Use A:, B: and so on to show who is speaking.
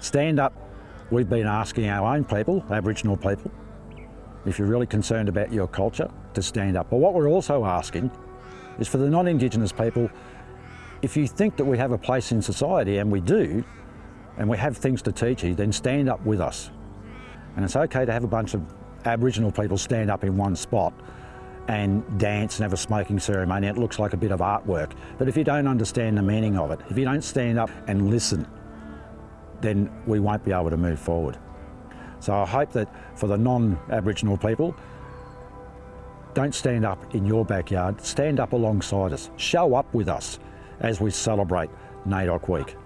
A: Stand up. We've been asking our own people, Aboriginal people, if you're really concerned about your culture, to stand up. But what we're also asking is for the non-Indigenous people, if you think that we have a place in society, and we do, and we have things to teach you, then stand up with us. And it's okay to have a bunch of Aboriginal people stand up in one spot and dance and have a smoking ceremony. It looks like a bit of artwork. But if you don't understand the meaning of it, if you don't stand up and listen, then we won't be able to move forward. So I hope that for the non-Aboriginal people, don't stand up in your backyard, stand up alongside us. Show up with us as we celebrate NAIDOC Week.